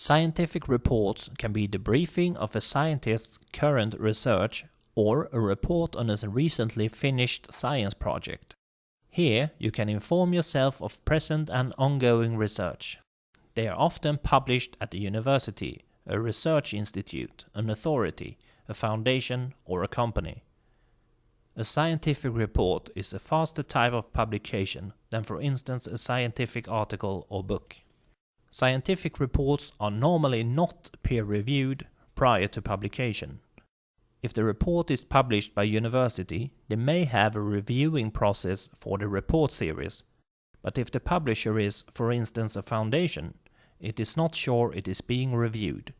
Scientific reports can be the briefing of a scientist's current research or a report on a recently finished science project. Here you can inform yourself of present and ongoing research. They are often published at a university, a research institute, an authority, a foundation or a company. A scientific report is a faster type of publication than for instance a scientific article or book. Scientific reports are normally not peer-reviewed prior to publication. If the report is published by university, they may have a reviewing process for the report series, but if the publisher is, for instance, a foundation, it is not sure it is being reviewed.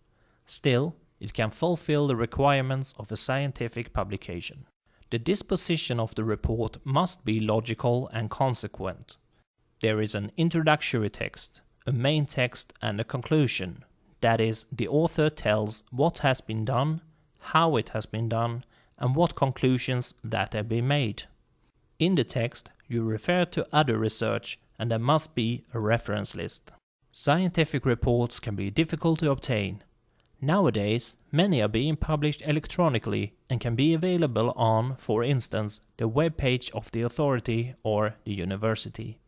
Still, it can fulfill the requirements of a scientific publication. The disposition of the report must be logical and consequent. There is an introductory text, a main text and a conclusion. That is, the author tells what has been done how it has been done, and what conclusions that have been made. In the text, you refer to other research and there must be a reference list. Scientific reports can be difficult to obtain. Nowadays, many are being published electronically and can be available on, for instance, the web page of the authority or the university.